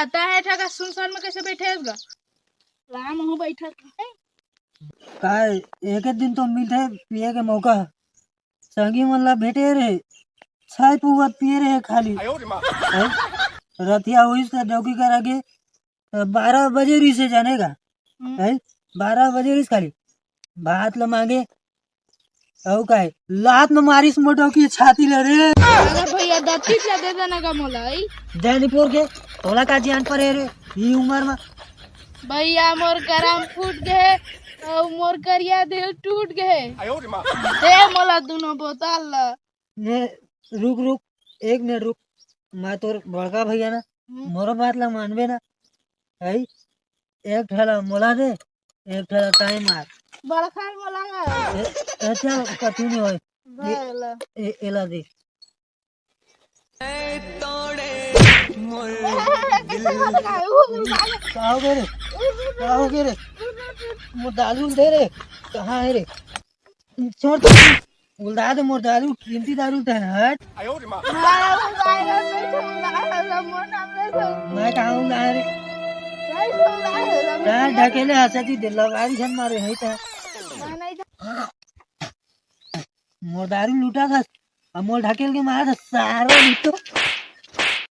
आता है सुनसान में कैसे बैठे राम बैठा काय एक दिन तो मिलते पिए के मौका संगी मतलब भेटे रहे छाय पिए खाली। रतिया हुई से डौकी बारह बजे रही से जानेगा बारह बजे रही खाली। भात ल मांगे। औ का है लात में मारिस मोटो की छाती ले रे। अगर भैया दत्ती से दे देना का मोला आई जैनीपुर के तोला का जान पर रे ई उम्र में। भैया मोर करम फूट गए और मोर करिया दिल टूट गए दे मोला दोनों बोतल ला। ने रुक रुक एक मिनट रुक। मैं तोर बड़का भैया ना मोरो बात ला मानबे ना। है एक ठेला मोला दे। एक ठेला टाइम मार बड़खा मोला ए, ए, चल कथी नहीं होय ए, एला दे। का हो गए रे का हो गए रे? मोर दालू दे रे? कहाँ है रे? छोड़ तो। उल्टा दे मोर दालू कीमती दारू ते हट। आयो रे माँ। मैं कहाँ उल्टा रे? यार ढकेले हंसती दे लगारी छन मारे, है ता। था मोर ढकेल के मारा था सारा लूटो